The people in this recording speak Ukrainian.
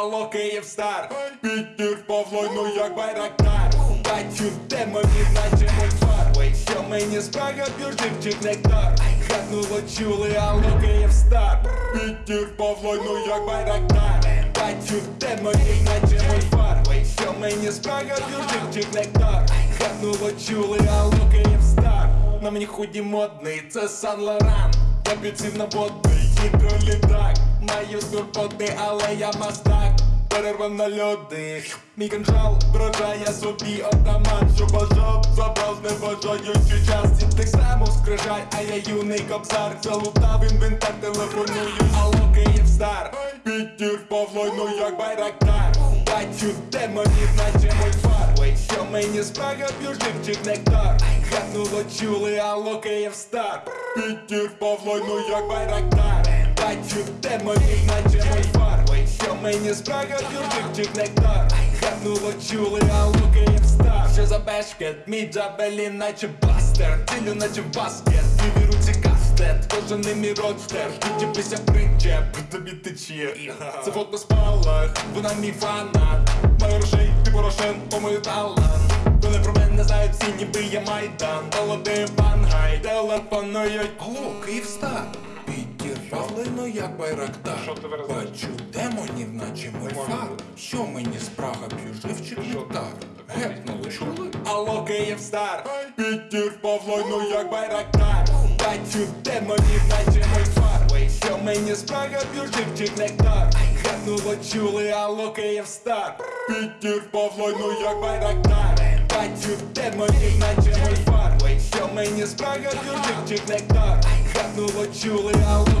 алло, Київстар. Підтір Павло, ну як байрактар. Бачу демонів, наче мульфар що мені спрага, бюрживчик нектар Хатнуло чули, алло, Київстар. Підтір Павло, ну як байрактар. Бачу демонів, наче мульфар що мені спрага, бюрживчик нектар Хатнуло чули, алло, Київстар. На мені худі модний, це Сан Лоран. Я підсів на водний гідролітак Маю турботи, але я мастак. Перерва на льоди Мій канджал вражає собі отаман Що бажав, забрав з небажаючи час Тих самих скрижай, а я юний кобзар. Залутав інвентар, телефоную. Алло, Київстар Підтір Павло, ну як байрактар. Бачу демонів, наче мульфар Ой, що мені спрага, п'ю живчик нектар? Хатнуло чули, алло, Київстар Підтір Павло, ну як байрактар Бачу демонів, наче мульфар Ой, що мені спрага, живчик нектар Хатнуло чули, алло, Київстар Що за бешкет, мій джабелін, наче бастер. Цілю, наче баскет, і в руці кастет Кожен не мій родстер, відчепися причеп Тобі тече, це фото спалах Вона мій фанат. Маю грошей, ти Порошенко, мою талант. Вони про мене знають всі, ніби я майдан. Молодий пангай, телефонують. Алло, Київстар як байрактар. Що ти виразиш? Бачу демонів, наче мульфар Що мені спрага п'ю живчик нектар Гепнули, чули? Алло, Київстар Підтір Павло, ну як байрактар. Бачу демонів, наче мульфар що мені спрага п'ю живчик нектар Гепнуло, чули, алло, Київстар Підтір Павло, ну як байрактар. Бачу демонів, наче мульфар що мені спрага п'ю живчик нектар Гепнуло, чули, алло,